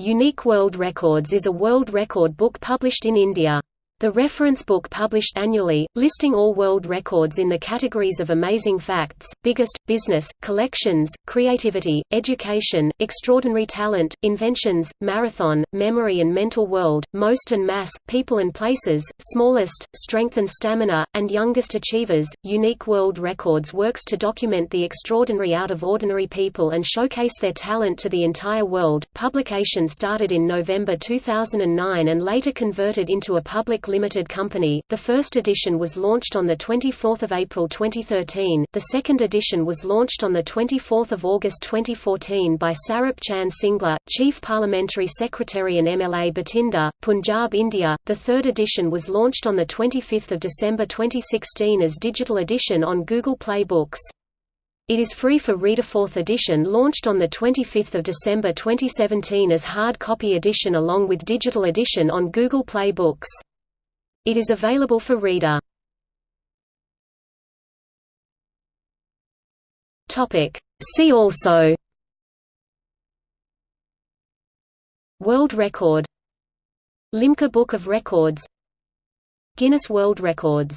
Unique World Records is a world record book published in India. The reference book published annually, listing all world records in the categories of amazing facts, biggest, business, collections, creativity, education, extraordinary talent, inventions, marathon, memory and mental world, most and mass, people and places, smallest, strength and stamina, and youngest achievers. Unique World Records works to document the extraordinary out of ordinary people and showcase their talent to the entire world. Publication started in November 2009 and later converted into a public Limited Company. The first edition was launched on the 24th of April 2013. The second edition was launched on the 24th of August 2014 by Sarup Chand Singla, Chief Parliamentary Secretary and MLA Bathinda, Punjab, India. The third edition was launched on the 25th of December 2016 as digital edition on Google Play Books. It is free for reader. Fourth edition launched on 25 December 2017 as hard copy edition along with digital edition on Google Play Books. It is available for reader. Topic. See also World Record Limca Book of Records Guinness World Records